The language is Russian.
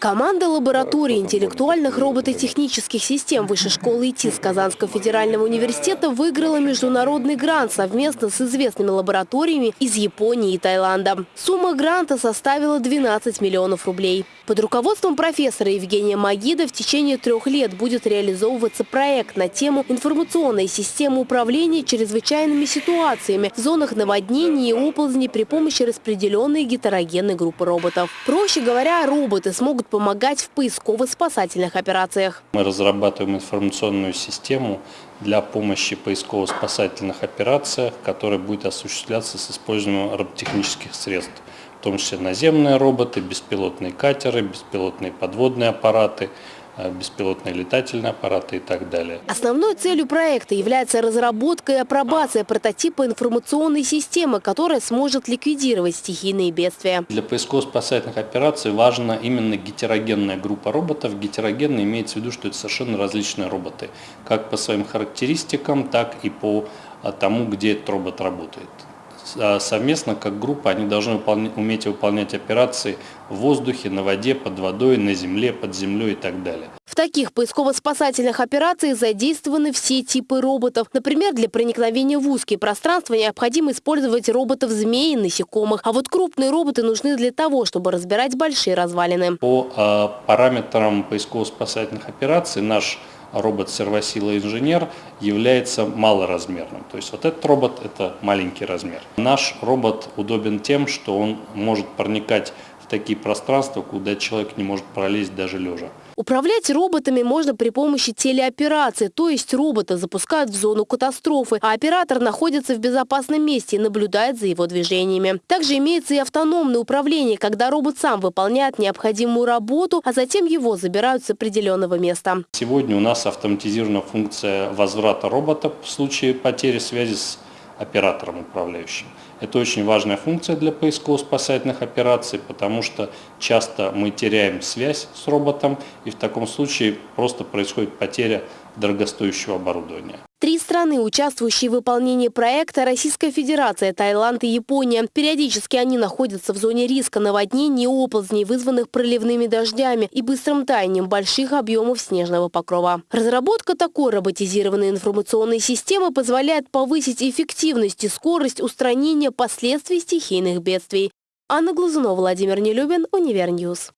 Команда лаборатории интеллектуальных робототехнических систем Высшей школы ИТИС Казанского федерального университета выиграла международный грант совместно с известными лабораториями из Японии и Таиланда. Сумма гранта составила 12 миллионов рублей. Под руководством профессора Евгения Магида в течение трех лет будет реализовываться проект на тему информационной системы управления чрезвычайными ситуациями в зонах наводнений и оползней при помощи распределенной гетерогенной группы роботов. Проще говоря, роботы смогут помогать в поисково-спасательных операциях. Мы разрабатываем информационную систему для помощи поисково-спасательных операциях, которая будет осуществляться с использованием роботехнических средств, в том числе наземные роботы, беспилотные катеры, беспилотные подводные аппараты – беспилотные летательные аппараты и так далее. Основной целью проекта является разработка и апробация прототипа информационной системы, которая сможет ликвидировать стихийные бедствия. Для поисково-спасательных операций важна именно гетерогенная группа роботов. Гетерогенная имеется в виду, что это совершенно различные роботы, как по своим характеристикам, так и по а, тому, где этот робот работает. А совместно, как группа, они должны выполнять, уметь выполнять операции в воздухе, на воде, под водой, на земле, под землей и так далее. В таких поисково-спасательных операциях задействованы все типы роботов. Например, для проникновения в узкие пространства необходимо использовать роботов-змей и насекомых. А вот крупные роботы нужны для того, чтобы разбирать большие развалины. По э, параметрам поисково-спасательных операций наш робот сервосила инженер является малоразмерным. То есть вот этот робот это маленький размер. Наш робот удобен тем, что он может проникать такие пространства, куда человек не может пролезть даже лежа. Управлять роботами можно при помощи телеоперации, то есть робота запускают в зону катастрофы, а оператор находится в безопасном месте и наблюдает за его движениями. Также имеется и автономное управление, когда робот сам выполняет необходимую работу, а затем его забирают с определенного места. Сегодня у нас автоматизирована функция возврата робота в случае потери связи с оператором управляющим. Это очень важная функция для поисково-спасательных операций, потому что часто мы теряем связь с роботом, и в таком случае просто происходит потеря дорогостоящего оборудования. Три страны, участвующие в выполнении проекта – Российская Федерация, Таиланд и Япония. Периодически они находятся в зоне риска наводнений и оползней, вызванных проливными дождями и быстрым таянием больших объемов снежного покрова. Разработка такой роботизированной информационной системы позволяет повысить эффективность и скорость устранения последствий стихийных бедствий. Анна Глазунова, Владимир Нелюбин, Универньюз.